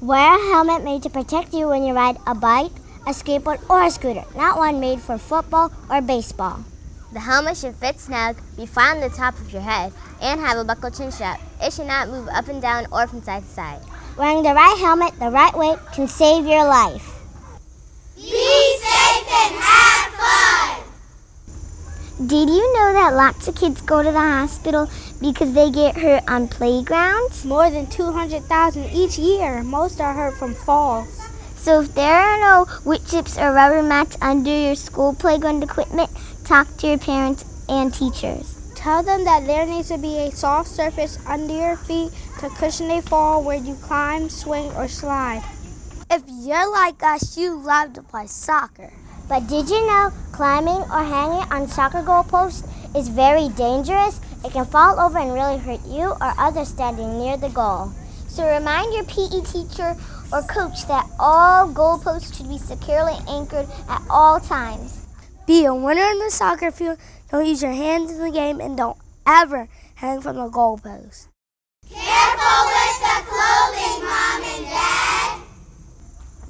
helmet made to protect you when you ride a bike, a skateboard, or a scooter, not one made for football or baseball. The helmet should fit snug, be flat on the top of your head, and have a buckle chin strap. It should not move up and down or from side to side. Wearing the right helmet the right way can save your life. Be safe and have fun! Did you know that lots of kids go to the hospital because they get hurt on playgrounds? More than 200,000 each year. Most are hurt from falls. So if there are no wood chips or rubber mats under your school playground equipment, talk to your parents and teachers. Tell them that there needs to be a soft surface under your feet to cushion a fall where you climb, swing, or slide. If you're like us, you love to play soccer. But did you know climbing or hanging on soccer goalposts is very dangerous? It can fall over and really hurt you or others standing near the goal. So remind your PE teacher or coach that all goalposts should be securely anchored at all times. Be a winner in the soccer field. Don't use your hands in the game and don't ever hang from the goalpost.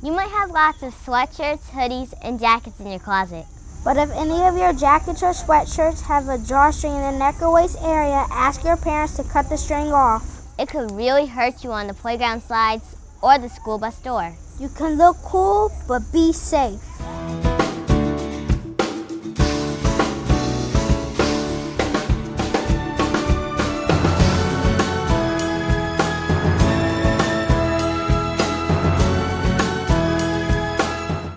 You might have lots of sweatshirts, hoodies, and jackets in your closet. But if any of your jackets or sweatshirts have a drawstring in the neck or waist area, ask your parents to cut the string off. It could really hurt you on the playground slides or the school bus door. You can look cool, but be safe.